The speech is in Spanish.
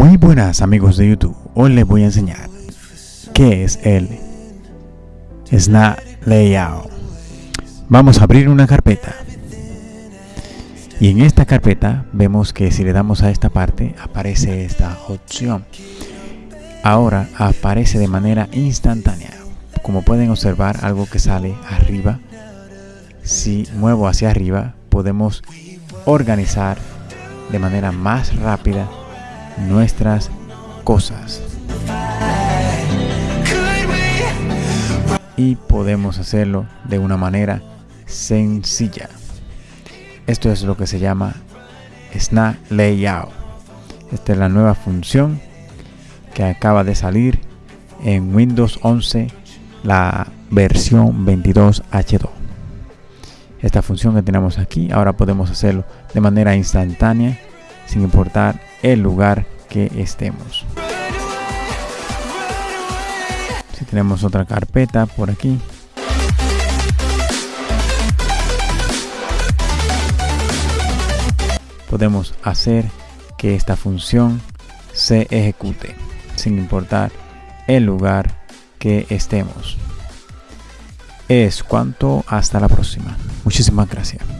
Muy buenas amigos de YouTube, hoy les voy a enseñar qué es el Snap Layout. Vamos a abrir una carpeta y en esta carpeta vemos que si le damos a esta parte aparece esta opción. Ahora aparece de manera instantánea. Como pueden observar algo que sale arriba. Si muevo hacia arriba podemos organizar de manera más rápida nuestras cosas. Y podemos hacerlo de una manera sencilla. Esto es lo que se llama Snap Layout. Esta es la nueva función que acaba de salir en Windows 11, la versión 22H2. Esta función que tenemos aquí, ahora podemos hacerlo de manera instantánea, sin importar el lugar que estemos. Si tenemos otra carpeta por aquí, podemos hacer que esta función se ejecute sin importar el lugar que estemos. Es cuanto, hasta la próxima. Muchísimas gracias.